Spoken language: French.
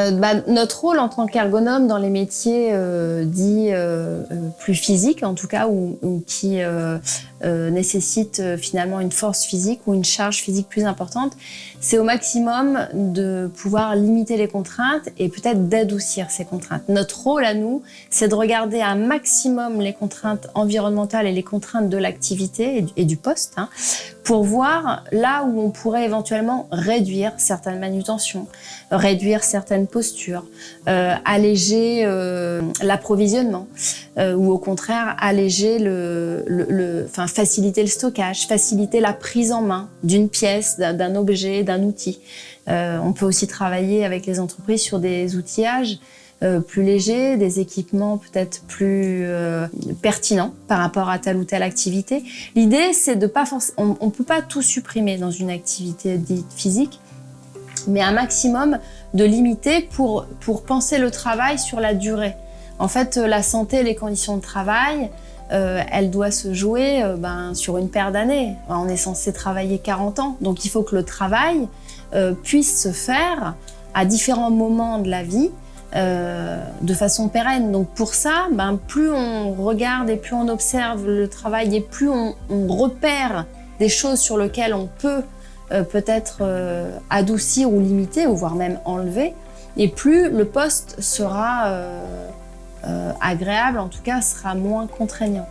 Euh, bah, notre rôle en tant qu'ergonome dans les métiers euh, dits euh, plus physiques, en tout cas, ou, qui nécessitent finalement une force physique ou une charge physique plus importante, c'est au maximum de pouvoir limiter les contraintes et peut-être d'adoucir ces contraintes. Notre rôle à nous, c'est de regarder un maximum les contraintes environnementales et les contraintes de l'activité et du poste, hein, pour voir là où on pourrait éventuellement réduire certaines manutentions, réduire certaines postures, euh, alléger euh, l'approvisionnement euh, ou au contraire alléger le, faciliter le stockage, faciliter la prise en main d'une pièce, d'un objet, d'un outil. On peut aussi travailler avec les entreprises sur des outillages plus légers, des équipements peut-être plus pertinents par rapport à telle ou telle activité. L'idée, c'est de pas forc- on, on peut pas tout supprimer dans une activité dite physique, mais un maximum de limiter pour, pour penser le travail sur la durée. En fait, euh, la santé et les conditions de travail, euh, elle doit se jouer euh, ben, sur une paire d'années. On est censé travailler 40 ans, donc il faut que le travail euh, puisse se faire à différents moments de la vie de façon pérenne. Donc pour ça, ben, plus on regarde et plus on observe le travail et plus on repère des choses sur lesquelles on peut euh, peut-être euh, adoucir ou limiter, ou voire même enlever, et plus le poste sera euh, agréable, en tout cas sera moins contraignant.